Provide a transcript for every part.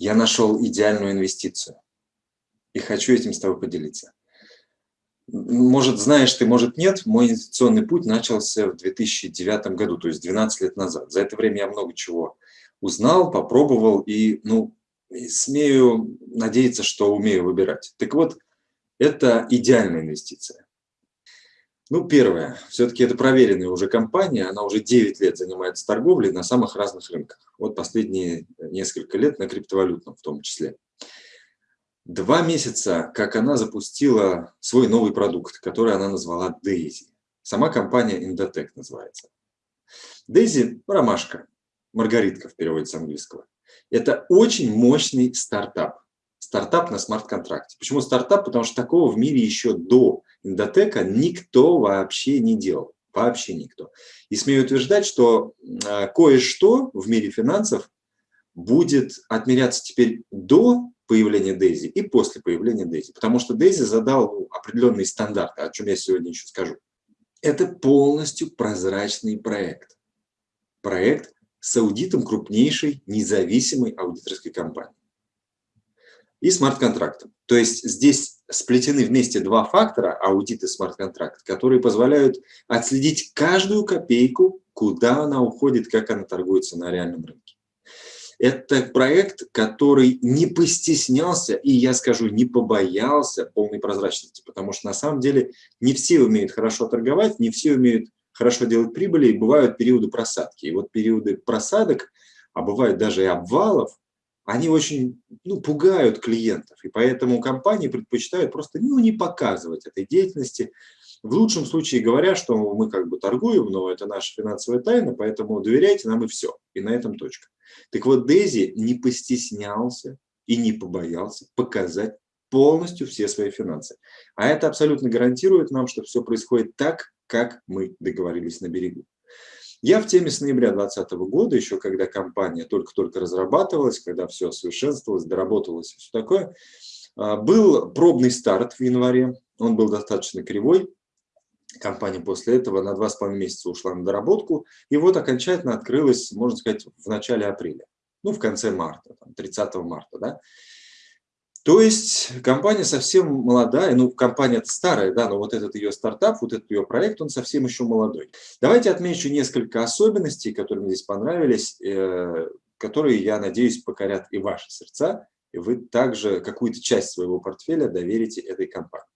я нашел идеальную инвестицию. И хочу этим с тобой поделиться. Может, знаешь ты, может, нет. Мой инвестиционный путь начался в 2009 году, то есть 12 лет назад. За это время я много чего узнал, попробовал и, ну, смею надеяться, что умею выбирать. Так вот, это идеальная инвестиция. Ну, первое, все-таки это проверенная уже компания, она уже 9 лет занимается торговлей на самых разных рынках. Вот последние несколько лет на криптовалютном в том числе. Два месяца, как она запустила свой новый продукт, который она назвала Daisy. Сама компания Indotech называется. Daisy – ромашка, маргаритка в переводе с английского. Это очень мощный стартап. Стартап на смарт-контракте. Почему стартап? Потому что такого в мире еще до Индотека никто вообще не делал. Вообще никто. И смею утверждать, что а, кое-что в мире финансов будет отмеряться теперь до появления Дейзи и после появления Дейзи. Потому что Дейзи задал определенные стандарты, о чем я сегодня еще скажу. Это полностью прозрачный проект. Проект с аудитом крупнейшей независимой аудиторской компании и смарт-контрактом. То есть здесь сплетены вместе два фактора, аудит и смарт-контракт, которые позволяют отследить каждую копейку, куда она уходит, как она торгуется на реальном рынке. Это проект, который не постеснялся и, я скажу, не побоялся полной прозрачности, потому что на самом деле не все умеют хорошо торговать, не все умеют хорошо делать прибыли, и бывают периоды просадки. И вот периоды просадок, а бывают даже и обвалов, они очень ну, пугают клиентов, и поэтому компании предпочитают просто ну, не показывать этой деятельности, в лучшем случае говоря, что мы как бы торгуем, но это наша финансовая тайна, поэтому доверяйте нам и все, и на этом точка. Так вот, Дейзи не постеснялся и не побоялся показать полностью все свои финансы. А это абсолютно гарантирует нам, что все происходит так, как мы договорились на берегу. Я в теме с ноября 2020 года, еще когда компания только-только разрабатывалась, когда все совершенствовалось, доработалось и все такое, а, был пробный старт в январе, он был достаточно кривой, компания после этого на два с половиной месяца ушла на доработку, и вот окончательно открылась, можно сказать, в начале апреля, ну, в конце марта, 30 марта, да. То есть компания совсем молодая, ну компания старая, да, но вот этот ее стартап, вот этот ее проект, он совсем еще молодой. Давайте отмечу несколько особенностей, которые мне здесь понравились, э, которые, я надеюсь, покорят и ваши сердца, и вы также какую-то часть своего портфеля доверите этой компании.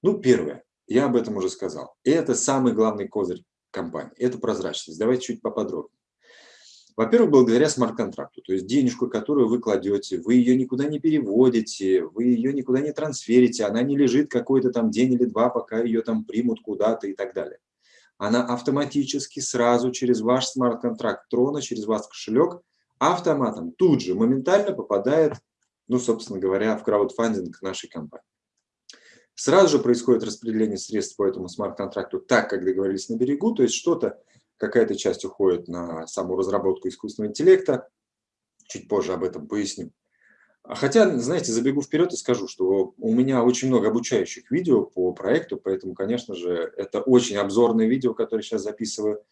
Ну, первое, я об этом уже сказал, это самый главный козырь компании, это прозрачность. Давайте чуть поподробнее. Во-первых, благодаря смарт-контракту, то есть денежку, которую вы кладете, вы ее никуда не переводите, вы ее никуда не трансферите, она не лежит какой-то там день или два, пока ее там примут куда-то и так далее. Она автоматически сразу через ваш смарт-контракт Трона, через ваш кошелек, автоматом тут же, моментально попадает, ну, собственно говоря, в краудфандинг нашей компании. Сразу же происходит распределение средств по этому смарт-контракту так, как договорились на берегу, то есть что-то какая-то часть уходит на саму разработку искусственного интеллекта, чуть позже об этом поясню. Хотя, знаете, забегу вперед и скажу, что у меня очень много обучающих видео по проекту, поэтому, конечно же, это очень обзорное видео, которое сейчас записываю.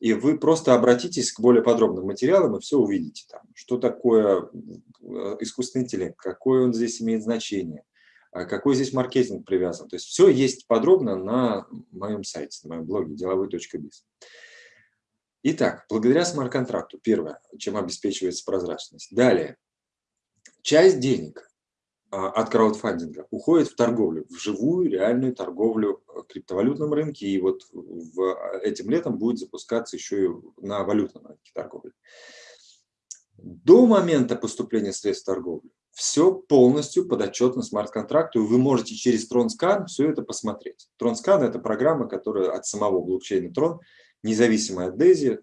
И вы просто обратитесь к более подробным материалам и все увидите там, что такое э, искусственный интеллект, какое он здесь имеет значение, а какой здесь маркетинг привязан. То есть все есть подробно на моем сайте, на моем блоге деловой.biz. Итак, благодаря смарт-контракту, первое, чем обеспечивается прозрачность. Далее, часть денег а, от краудфандинга уходит в торговлю, в живую реальную торговлю в криптовалютном рынке. И вот в, а, этим летом будет запускаться еще и на валютном рынке торговли. До момента поступления средств торговли все полностью подотчетно смарт-контракту, и вы можете через TronScan все это посмотреть. TronScan – это программа, которая от самого блокчейна Tron независимая от DAISY,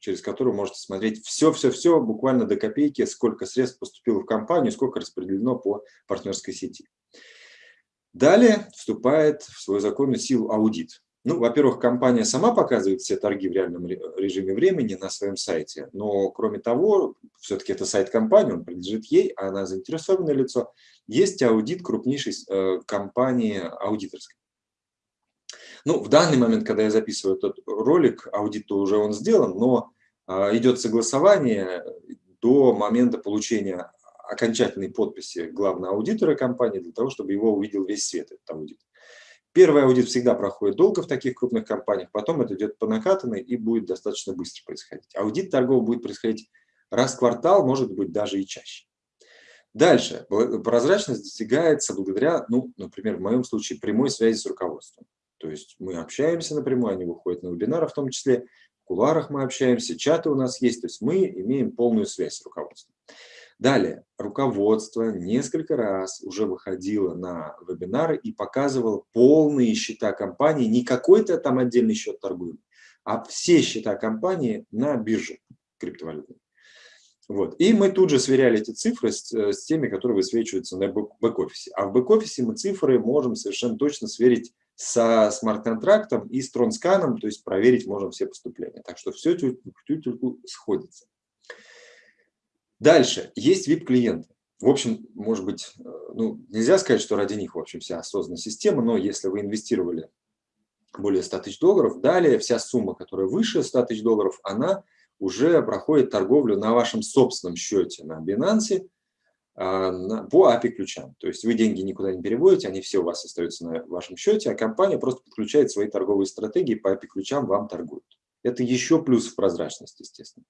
через которую можете смотреть все-все-все, буквально до копейки, сколько средств поступило в компанию, сколько распределено по партнерской сети. Далее вступает в свою законную силу аудит. Ну, во-первых, компания сама показывает все торги в реальном режиме времени на своем сайте, но кроме того, все-таки это сайт компании, он принадлежит ей, а она заинтересованное лицо. Есть аудит крупнейшей э, компании аудиторской. Ну, в данный момент, когда я записываю этот ролик, аудит уже он сделан, но а, идет согласование до момента получения окончательной подписи главного аудитора компании для того, чтобы его увидел весь свет, этот аудит. Первый аудит всегда проходит долго в таких крупных компаниях, потом это идет по накатанной и будет достаточно быстро происходить. Аудит торгов будет происходить раз в квартал, может быть, даже и чаще. Дальше. Прозрачность достигается благодаря, ну, например, в моем случае, прямой связи с руководством. То есть мы общаемся напрямую, они выходят на вебинары в том числе, в куларах мы общаемся, чаты у нас есть, то есть мы имеем полную связь с руководством. Далее, руководство несколько раз уже выходило на вебинары и показывало полные счета компании, не какой-то там отдельный счет торгуемый, а все счета компании на бирже криптовалютной. Вот. И мы тут же сверяли эти цифры с, э, с теми, которые высвечиваются на бэк-офисе. А в бэк-офисе мы цифры можем совершенно точно сверить со смарт-контрактом и с тронсканом, то есть проверить можем все поступления. Так что все тютельку сходится. Дальше. Есть VIP-клиенты. В общем, может быть, э, ну, нельзя сказать, что ради них, в общем, вся осознанная система, но если вы инвестировали более 100 тысяч долларов, далее вся сумма, которая выше 100 тысяч долларов, она уже проходит торговлю на вашем собственном счете на Binance по API-ключам. То есть вы деньги никуда не переводите, они все у вас остаются на вашем счете, а компания просто подключает свои торговые стратегии по API-ключам, вам торгуют. Это еще плюс в прозрачность, естественно.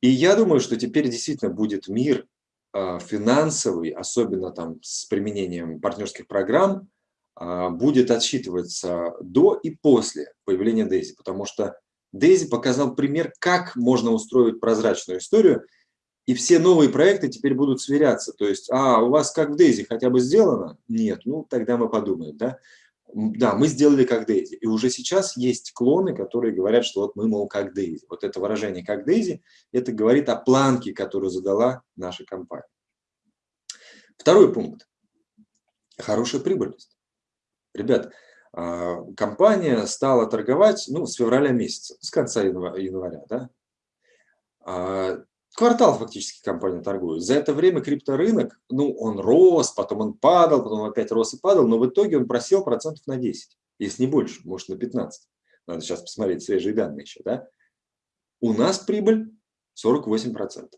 И я думаю, что теперь действительно будет мир а, финансовый, особенно там с применением партнерских программ, а, будет отсчитываться до и после появления Дейзи, потому что Дейзи показал пример, как можно устроить прозрачную историю, и все новые проекты теперь будут сверяться. То есть, а, у вас как в Дейзи хотя бы сделано? Нет, ну тогда мы подумаем, да. Да, мы сделали как Дейзи. И уже сейчас есть клоны, которые говорят, что вот мы, мол, как Дейзи. Вот это выражение как Дейзи, это говорит о планке, которую задала наша компания. Второй пункт. Хорошая прибыльность. Ребят, а, компания стала торговать ну, с февраля месяца, с конца января. Да? Квартал фактически компания торгует. За это время крипторынок, ну, он рос, потом он падал, потом опять рос и падал, но в итоге он просел процентов на 10, если не больше, может на 15. Надо сейчас посмотреть свежие данные еще. Да? У нас прибыль 48%.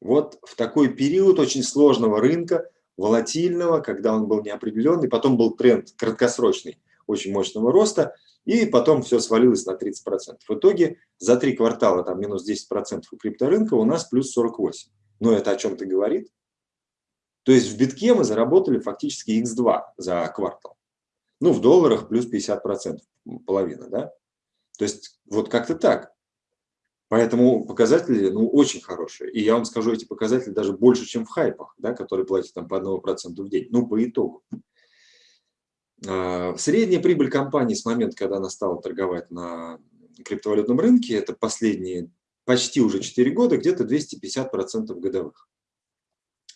Вот в такой период очень сложного рынка волатильного, когда он был неопределенный, потом был тренд краткосрочный, очень мощного роста, и потом все свалилось на 30%. В итоге за три квартала там минус 10% у крипторынка, у нас плюс 48%. Но это о чем-то говорит? То есть в битке мы заработали фактически x2 за квартал. Ну, в долларах плюс 50%, половина, да? То есть вот как-то так. Поэтому показатели ну, очень хорошие. И я вам скажу, эти показатели даже больше, чем в хайпах, да, которые платят там по 1% в день. Ну, по итогу. А, средняя прибыль компании с момента, когда она стала торговать на криптовалютном рынке, это последние почти уже 4 года, где-то 250% годовых.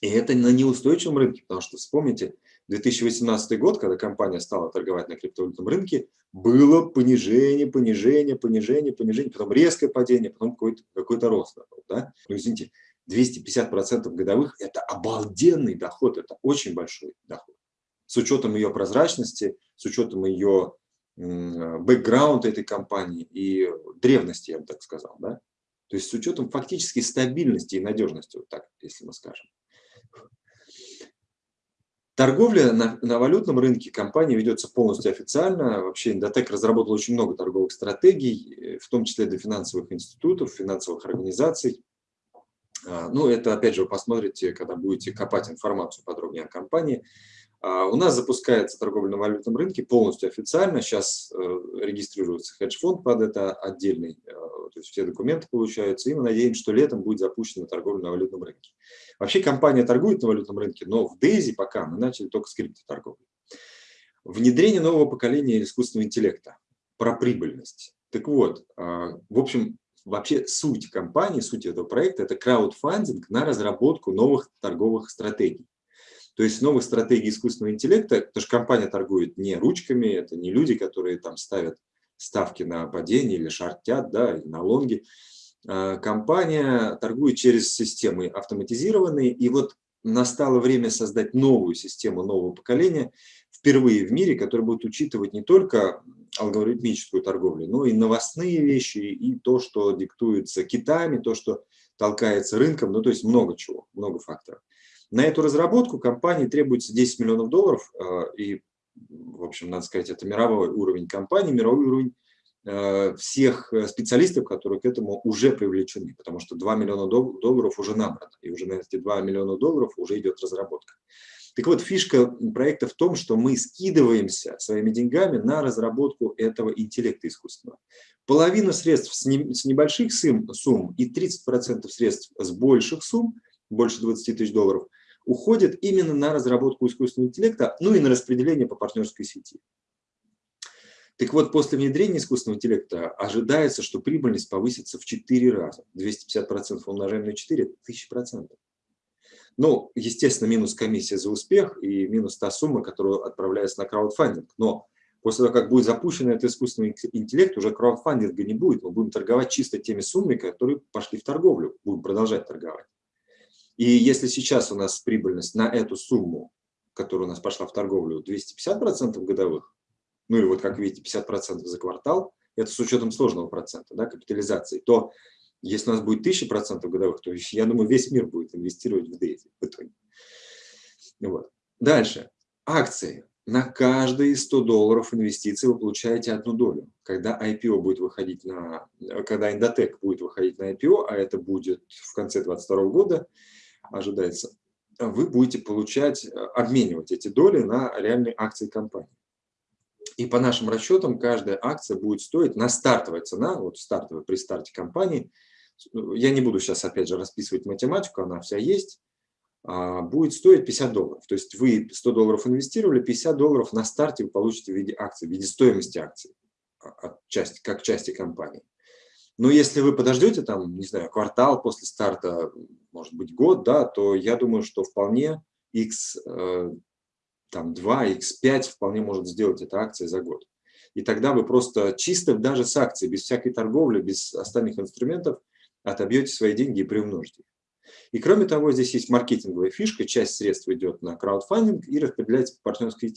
И это на неустойчивом рынке, потому что вспомните, 2018 год, когда компания стала торговать на криптовалютном рынке, было понижение, понижение, понижение, понижение, потом резкое падение, потом какой-то какой, -то, рост. Да? Ну, извините, 250% годовых – это обалденный доход, это очень большой доход. С учетом ее прозрачности, с учетом ее бэкграунда этой компании и древности, я бы так сказал. Да? То есть с учетом фактически стабильности и надежности, вот так, если мы скажем. Торговля на, на валютном рынке компании ведется полностью официально. Вообще Индотек разработал очень много торговых стратегий, э, в том числе для финансовых институтов, финансовых организаций. А, ну, это, опять же, вы посмотрите, когда будете копать информацию подробнее о компании. А, у нас запускается торговля на валютном рынке полностью официально. Сейчас э, регистрируется хедж-фонд под это отдельный, э, то есть все документы получаются. И мы надеемся, что летом будет запущена торговля на валютном рынке. Вообще компания торгует на валютном рынке, но в Дейзи пока мы начали только с криптоторговли. Внедрение нового поколения искусственного интеллекта. Про прибыльность. Так вот, а, в общем, вообще суть компании, суть этого проекта – это краудфандинг на разработку новых торговых стратегий. То есть новых стратегий искусственного интеллекта, потому что компания торгует не ручками, это не люди, которые там ставят ставки на падение или шартят, да, или на лонги. А, компания торгует через системы автоматизированные, и вот настало время создать новую систему нового поколения, впервые в мире, которая будет учитывать не только алгоритмическую торговлю, но и новостные вещи, и то, что диктуется Китами, то, что толкается рынком, ну то есть много чего, много факторов. На эту разработку компании требуется 10 миллионов долларов, э, и, в общем, надо сказать, это мировой уровень компании, мировой уровень э, всех специалистов, которые к этому уже привлечены, потому что 2 миллиона долларов уже набрано, и уже на эти 2 миллиона долларов уже идет разработка. Так вот, фишка проекта в том, что мы скидываемся своими деньгами на разработку этого интеллекта искусственного. Половина средств с небольших сумм и 30% средств с больших сумм, больше 20 тысяч долларов, уходят именно на разработку искусственного интеллекта, ну и на распределение по партнерской сети. Так вот, после внедрения искусственного интеллекта ожидается, что прибыльность повысится в 4 раза. 250% умножаем на 4 – 1000%. Ну, естественно, минус комиссия за успех и минус та сумма, которая отправляется на краудфандинг. Но после того, как будет запущен этот искусственный интеллект, уже краудфандинга не будет. Мы будем торговать чисто теми суммами, которые пошли в торговлю. Будем продолжать торговать. И если сейчас у нас прибыльность на эту сумму, которая у нас пошла в торговлю, 250% годовых, ну и вот как видите, 50% за квартал, это с учетом сложного процента, да, капитализации, то если у нас будет 1000% годовых, то я думаю, весь мир будет инвестировать в дейзи в итоге. Вот. Дальше. Акции. На каждые 100 долларов инвестиций вы получаете одну долю. Когда IPO будет выходить на, когда Индотек будет выходить на IPO, а это будет в конце 2022 года, ожидается, вы будете получать, обменивать эти доли на реальные акции компании. И по нашим расчетам, каждая акция будет стоить на стартовая цена, вот стартовая при старте компании, я не буду сейчас опять же расписывать математику, она вся есть, а, будет стоить 50 долларов. То есть вы 100 долларов инвестировали, 50 долларов на старте вы получите в виде акций, в виде стоимости акций, а, от части, как части компании. Но если вы подождете, там, не знаю, квартал после старта, может быть, год, да, то я думаю, что вполне X, э, там, 2, X5 вполне может сделать эта акция за год. И тогда вы просто чисто даже с акцией, без всякой торговли, без остальных инструментов, отобьете свои деньги и приумножите их. И кроме того, здесь есть маркетинговая фишка, часть средств идет на краудфандинг и распределяется по партнерской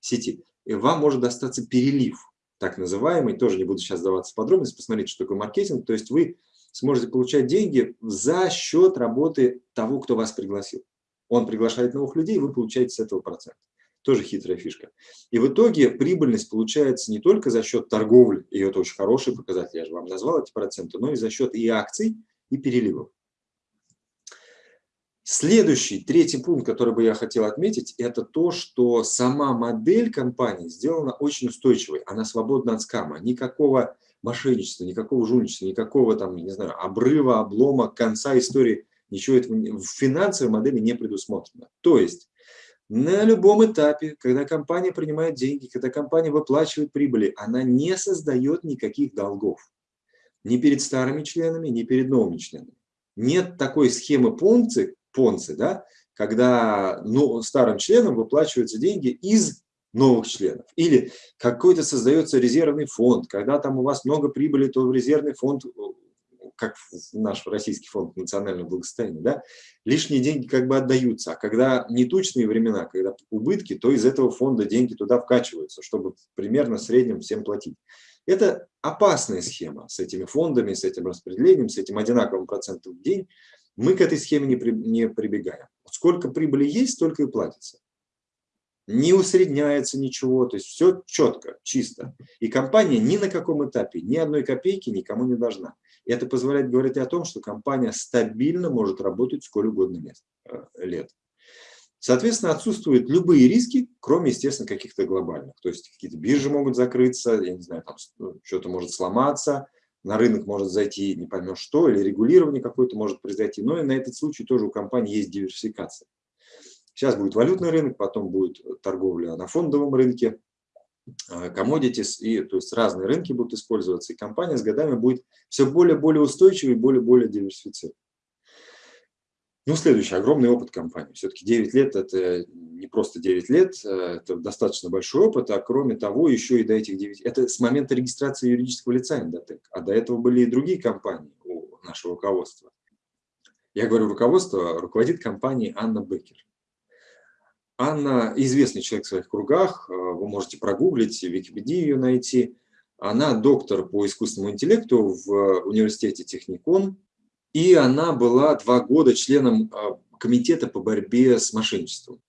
сети. И вам может достаться перелив, так называемый, тоже не буду сейчас даваться подробности, посмотрите, что такое маркетинг, то есть вы сможете получать деньги за счет работы того, кто вас пригласил. Он приглашает новых людей, вы получаете с этого процент. Тоже хитрая фишка. И в итоге прибыльность получается не только за счет торговли, и это очень хороший показатель, я же вам назвал эти проценты, но и за счет и акций, и переливов. Следующий, третий пункт, который бы я хотел отметить, это то, что сама модель компании сделана очень устойчивой. Она свободна от скама. Никакого мошенничества, никакого жульничества, никакого там, не знаю, обрыва, облома, конца истории. Ничего этого в финансовой модели не предусмотрено. То есть на любом этапе, когда компания принимает деньги, когда компания выплачивает прибыли, она не создает никаких долгов. Ни перед старыми членами, ни перед новыми членами. Нет такой схемы Понци, Понци да, когда ну, старым членам выплачиваются деньги из новых членов. Или какой-то создается резервный фонд, когда там у вас много прибыли, то в резервный фонд как наш российский фонд национального благосостояния, да, лишние деньги как бы отдаются. А когда нетучные времена, когда убытки, то из этого фонда деньги туда вкачиваются, чтобы примерно в среднем всем платить. Это опасная схема с этими фондами, с этим распределением, с этим одинаковым процентом в день. Мы к этой схеме не, при, не прибегаем. Сколько прибыли есть, столько и платится не усредняется ничего, то есть все четко, чисто. И компания ни на каком этапе, ни одной копейки никому не должна. И это позволяет говорить о том, что компания стабильно может работать сколь угодно э, лет. Соответственно, отсутствуют любые риски, кроме, естественно, каких-то глобальных. То есть какие-то биржи могут закрыться, я не знаю, там ну, что-то может сломаться, на рынок может зайти не поймешь что, или регулирование какое-то может произойти. Но и на этот случай тоже у компании есть диверсификация. Сейчас будет валютный рынок, потом будет торговля на фондовом рынке, commodities, и, то есть разные рынки будут использоваться, и компания с годами будет все более-более устойчивой и более-более диверсифицированной. Ну, следующий, огромный опыт компании. Все-таки 9 лет – это не просто 9 лет, э, это достаточно большой опыт, а кроме того, еще и до этих 9… Это с момента регистрации юридического лица Индотек, а до этого были и другие компании у нашего руководства. Я говорю руководство, руководит компанией Анна Беккер. Анна известный человек в своих кругах, э, вы можете прогуглить, в Википедии ее найти. Она доктор по искусственному интеллекту в университете Техникон, И она была два года членом а, комитета по борьбе с мошенничеством.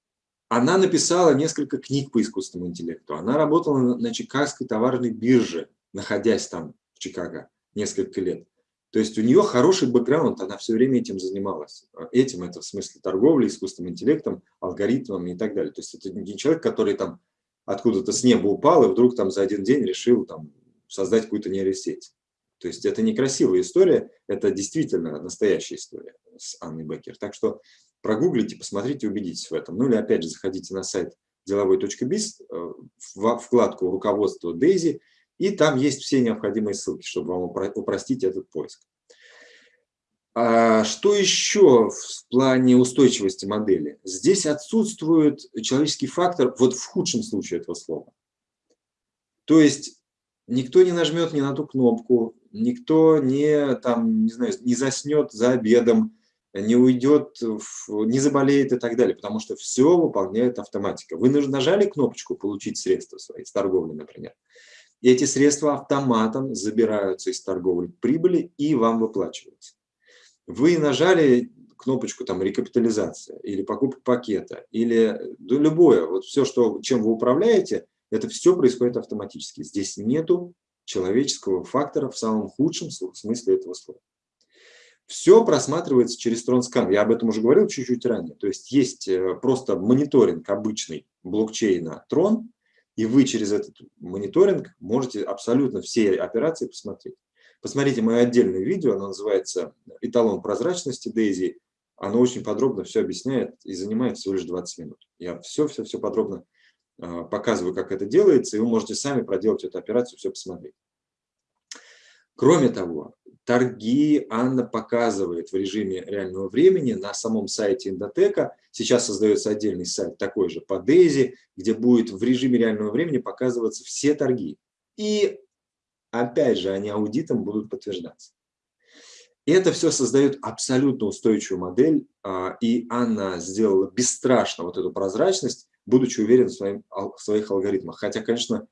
Она написала несколько книг по искусственному интеллекту. Она работала на Чикагской товарной бирже, находясь там в Чикаго несколько лет. То есть у нее хороший бэкграунд, она все время этим занималась. Этим, это в смысле торговли, искусственным интеллектом, алгоритмами и так далее. То есть это не человек, который там откуда-то с неба упал и вдруг там за один день решил там создать какую-то нейросеть. То есть это некрасивая история, это действительно настоящая история с Анной Беккер. Так что прогуглите, посмотрите, убедитесь в этом. Ну или опять же заходите на сайт деловой.biz, э, в вкладку руководство Дейзи, и там есть все необходимые ссылки, чтобы вам упростить этот поиск. А что еще в плане устойчивости модели? Здесь отсутствует человеческий фактор, вот в худшем случае этого слова. То есть никто не нажмет ни на ту кнопку, никто не, там, не, знаю, не заснет за обедом, не уйдет, не заболеет и так далее, потому что все выполняет автоматика. Вы нажали кнопочку «Получить средства свои» с торговли, например, и эти средства автоматом забираются из торговли прибыли и вам выплачиваются. Вы нажали кнопочку там рекапитализация или покупка пакета, или да, любое, вот все, что, чем вы управляете, это все происходит автоматически. Здесь нету человеческого фактора в самом худшем смысле этого слова. Все просматривается через TronScan. Я об этом уже говорил чуть-чуть ранее. То есть есть э, просто мониторинг обычный блокчейна Tron, и вы через этот мониторинг можете абсолютно все операции посмотреть. Посмотрите мое отдельное видео, оно называется «Эталон прозрачности Дейзи». Оно очень подробно все объясняет и занимает всего лишь 20 минут. Я все-все-все подробно э, показываю, как это делается, и вы можете сами проделать эту операцию, все посмотреть. Кроме того, торги Анна показывает в режиме реального времени на самом сайте Индотека. Сейчас создается отдельный сайт такой же по Дейзи, где будет в режиме реального времени показываться все торги. И опять же, они аудитом будут подтверждаться. Это все создает абсолютно устойчивую модель, а, и Анна сделала бесстрашно вот эту прозрачность, будучи уверена в своих алгоритмах. Хотя, конечно,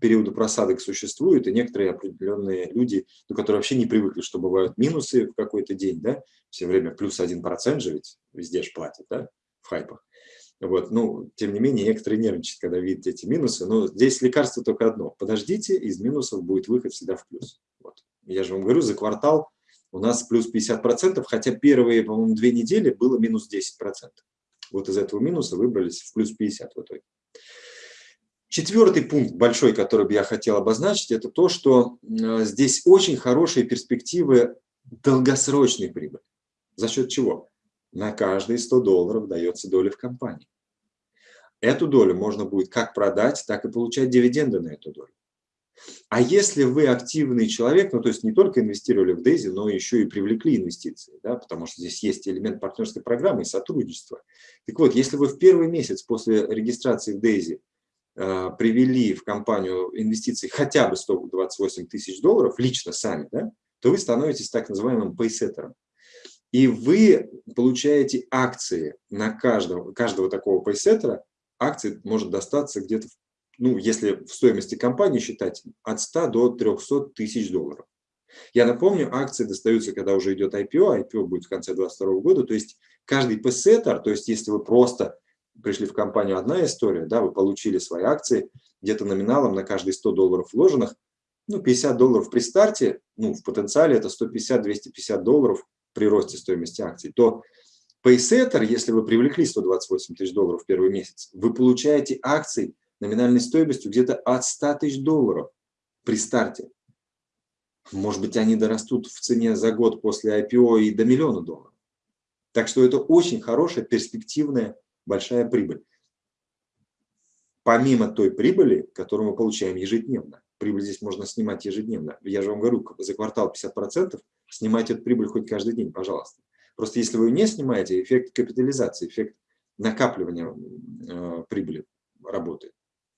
периоды просадок существуют, и некоторые определенные люди, ну, которые вообще не привыкли, что бывают минусы в какой-то день, да, все время плюс один процент же ведь везде же платят, да, в хайпах. Вот, ну, тем не менее, некоторые нервничают, когда видят эти минусы, но здесь лекарство только одно. Подождите, из минусов будет выход всегда в плюс. Вот. Я же вам говорю, за квартал у нас плюс 50%, хотя первые, по-моему, две недели было минус 10%. Вот из этого минуса выбрались в плюс 50 в итоге. Четвертый пункт большой, который бы я хотел обозначить, это то, что э, здесь очень хорошие перспективы долгосрочной прибыли. За счет чего? На каждые 100 долларов дается доля в компании. Эту долю можно будет как продать, так и получать дивиденды на эту долю. А если вы активный человек, ну то есть не только инвестировали в Дейзи, но еще и привлекли инвестиции, да, потому что здесь есть элемент партнерской программы и сотрудничества. Так вот, если вы в первый месяц после регистрации в Дейзи привели в компанию инвестиций хотя бы 128 тысяч долларов, лично сами, да, то вы становитесь так называемым пейсеттером. И вы получаете акции на каждого, каждого такого пейсеттера. Акции может достаться где-то, ну, если в стоимости компании считать, от 100 до 300 тысяч долларов. Я напомню, акции достаются, когда уже идет IPO, IPO будет в конце 2022 года, то есть каждый пейсеттер, то есть если вы просто пришли в компанию, одна история, да, вы получили свои акции, где-то номиналом на каждые 100 долларов вложенных, ну, 50 долларов при старте, ну, в потенциале это 150-250 долларов при росте стоимости акций, то Paysetter, если вы привлекли 128 тысяч долларов в первый месяц, вы получаете акции номинальной стоимостью где-то от 100 тысяч долларов при старте. Может быть, они дорастут в цене за год после IPO и до миллиона долларов. Так что это очень хорошая, перспективная большая прибыль. Помимо той прибыли, которую мы получаем ежедневно. Прибыль здесь можно снимать ежедневно. Я же вам говорю, за квартал 50%, снимайте эту прибыль хоть каждый день, пожалуйста. Просто если вы не снимаете, эффект капитализации, эффект накапливания э, прибыли работает.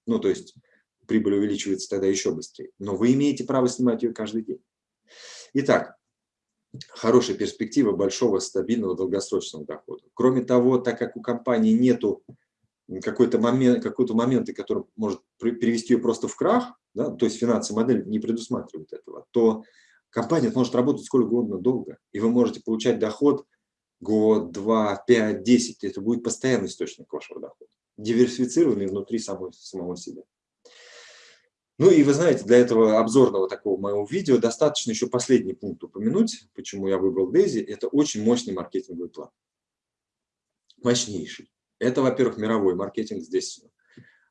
Ну, то есть прибыль увеличивается тогда еще быстрее. Но вы имеете право снимать ее каждый день. Итак, хорошая перспектива большого стабильного долгосрочного дохода. Кроме того, так как у компании нету какой-то момент, какой-то момент, который может привести ее просто в крах, да, то есть финансовая модель не предусматривает этого, то Компания может работать сколько угодно долго, и вы можете получать доход год, два, пять, десять. Это будет постоянный источник вашего дохода, диверсифицированный внутри самого, самого себя. Ну и вы знаете, для этого обзорного такого моего видео достаточно еще последний пункт упомянуть, почему я выбрал Дейзи. Это очень мощный маркетинговый план. Мощнейший. Это, во-первых, мировой маркетинг здесь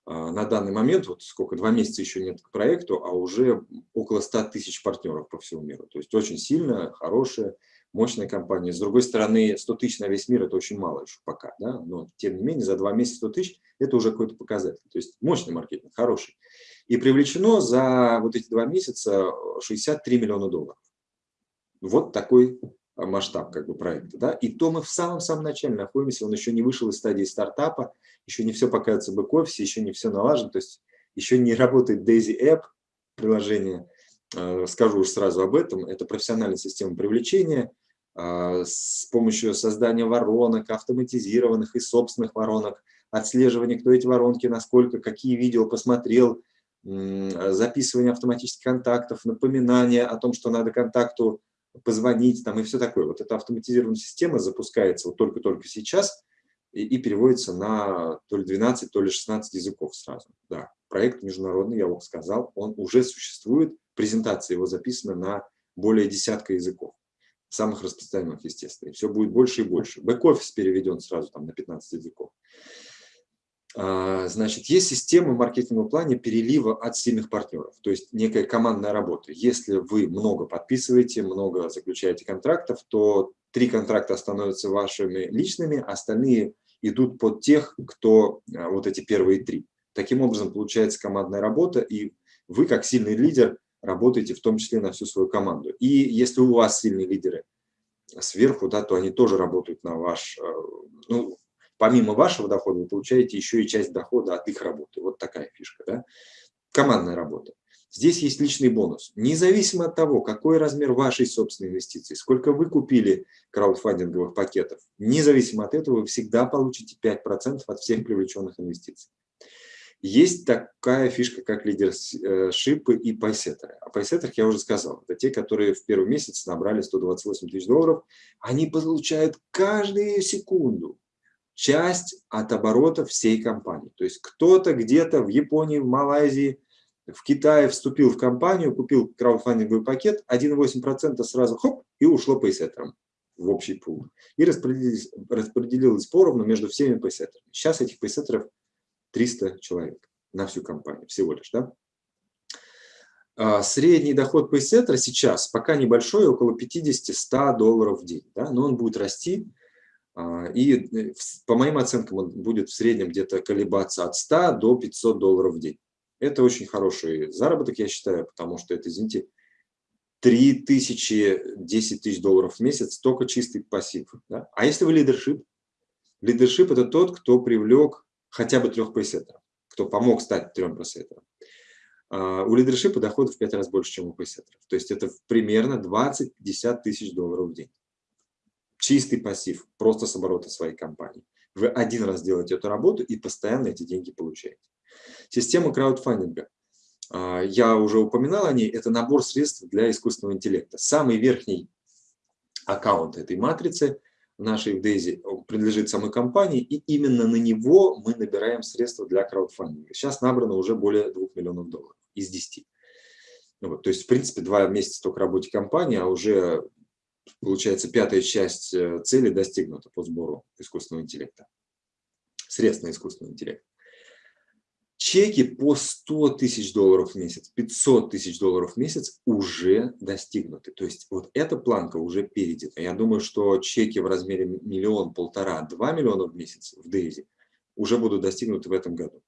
а, на данный момент, вот сколько, два месяца еще нет к проекту, а уже около 100 тысяч партнеров по всему миру. То есть очень сильная, хорошая, мощная компания. С другой стороны, 100 тысяч на весь мир – это очень мало еще пока, да? но тем не менее за два месяца 100 тысяч – это уже какой-то показатель. То есть мощный маркетинг, хороший. И привлечено за вот эти два месяца 63 миллиона долларов. Вот такой масштаб как бы проекта. Да? И то мы в самом-самом начале находимся, он еще не вышел из стадии стартапа, еще не все показывается в бэк-офисе, еще не все налажено, то есть еще не работает Daisy App приложение. А, скажу уж сразу об этом. Это профессиональная система привлечения а, с помощью создания воронок, автоматизированных и собственных воронок, отслеживания, кто эти воронки, насколько, какие видео посмотрел, записывание автоматических контактов, напоминание о том, что надо контакту позвонить там и все такое. Вот эта автоматизированная система запускается вот только-только сейчас и, и переводится на то ли 12, то ли 16 языков сразу. Да, проект международный, я вам сказал, он уже существует, презентация его записана на более десятка языков, самых распространенных, естественно. И все будет больше и больше. Бэк-офис переведен сразу там на 15 языков. А, значит, есть система в маркетинговом плане перелива от сильных партнеров, то есть некая командная работа. Если вы много подписываете, много заключаете контрактов, то три контракта становятся вашими личными, остальные идут под тех, кто а, вот эти первые три. Таким образом, получается командная работа, и вы, как сильный лидер, работаете в том числе на всю свою команду. И если у вас сильные лидеры сверху, да, то они тоже работают на ваш, а, ну, помимо вашего дохода вы получаете еще и часть дохода от их работы. Вот такая фишка. Да? Командная работа. Здесь есть личный бонус. Независимо от того, какой размер вашей собственной инвестиции, сколько вы купили краудфандинговых пакетов, независимо от этого вы всегда получите 5% от всех привлеченных инвестиций. Есть такая фишка, как лидершипы и пайсеттеры. О пайсеттерах я уже сказал. Это те, которые в первый месяц набрали 128 тысяч долларов. Они получают каждую секунду часть от оборота всей компании. То есть кто-то где-то в Японии, в Малайзии, в Китае вступил в компанию, купил краудфандинговый пакет, 1,8% сразу хоп, и ушло пейсеттерам в общий пул. И распределилось, распределилось поровну между всеми пейсеттерами. Сейчас этих пейсеттеров 300 человек на всю компанию всего лишь. Да? А средний доход пейсеттера сейчас пока небольшой, около 50-100 долларов в день. Да? Но он будет расти а, и э, по моим оценкам он будет в среднем где-то колебаться от 100 до 500 долларов в день. Это очень хороший заработок, я считаю, потому что это, извините, 3 тысячи, 10 тысяч долларов в месяц, только чистый пассив. Да? А если вы лидершип? Лидершип – это тот, кто привлек хотя бы трех пейсеттеров, кто помог стать трем пейсеттерам. А, у лидершипа доходов в 5 раз больше, чем у пейсеттеров. То есть это примерно 20-50 тысяч долларов в день чистый пассив, просто с оборота своей компании. Вы один раз делаете эту работу и постоянно эти деньги получаете. Система краудфандинга. А, я уже упоминал о ней. Это набор средств для искусственного интеллекта. Самый верхний аккаунт этой матрицы нашей в Дейзи принадлежит самой компании, и именно на него мы набираем средства для краудфандинга. Сейчас набрано уже более 2 миллионов долларов из 10. Вот, то есть, в принципе, два месяца только работе компании, а уже получается, пятая часть э, цели достигнута по сбору искусственного интеллекта, средств на искусственный интеллект. Чеки по 100 тысяч долларов в месяц, 500 тысяч долларов в месяц уже достигнуты. То есть вот эта планка уже перейдена. Я думаю, что чеки в размере миллион, полтора, два миллиона в месяц в Дейзи уже будут достигнуты в этом году.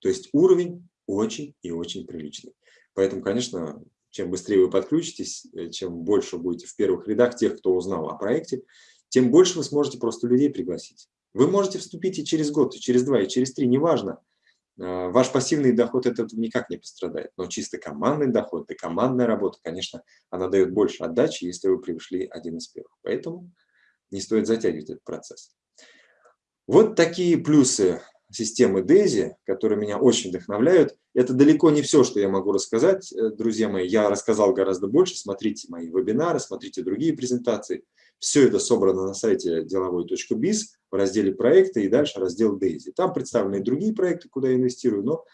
То есть уровень очень и очень приличный. Поэтому, конечно, чем быстрее вы подключитесь, э, чем больше будете в первых рядах тех, кто узнал о проекте, тем больше вы сможете просто людей пригласить. Вы можете вступить и через год, и через два, и через три, неважно. А, ваш пассивный доход от этого никак не пострадает, но чисто командный доход и командная работа, конечно, она дает больше отдачи, если вы пришли один из первых. Поэтому не стоит затягивать этот процесс. Вот такие плюсы системы Daisy, которые меня очень вдохновляют. Это далеко не все, что я могу рассказать, э, друзья мои. Я рассказал гораздо больше. Смотрите мои вебинары, смотрите другие презентации. Все это собрано на сайте деловой.biz в разделе «Проекты» и дальше раздел Daisy. Там представлены и другие проекты, куда я инвестирую, но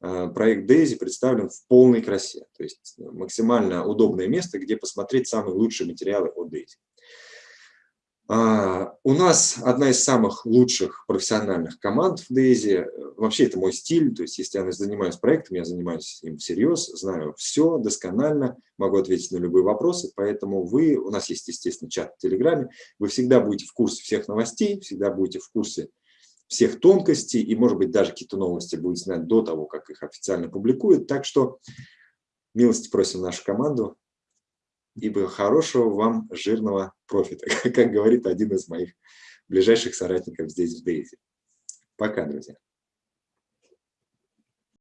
э, проект Daisy представлен в полной красе. То есть максимально удобное место, где посмотреть самые лучшие материалы о Daisy. А, у нас одна из самых лучших профессиональных команд в Дейзи. Вообще это мой стиль, то есть если я занимаюсь проектом, я занимаюсь им всерьез, знаю все досконально, могу ответить на любые вопросы, поэтому вы, у нас есть, естественно, чат в Телеграме, вы всегда будете в курсе всех новостей, всегда будете в курсе всех тонкостей, и, может быть, даже какие-то новости будете знать до того, как их официально публикуют. Так что милости просим нашу команду, ибо хорошего вам жирного профита, как говорит один из моих ближайших соратников здесь в Дейзи. Пока, друзья.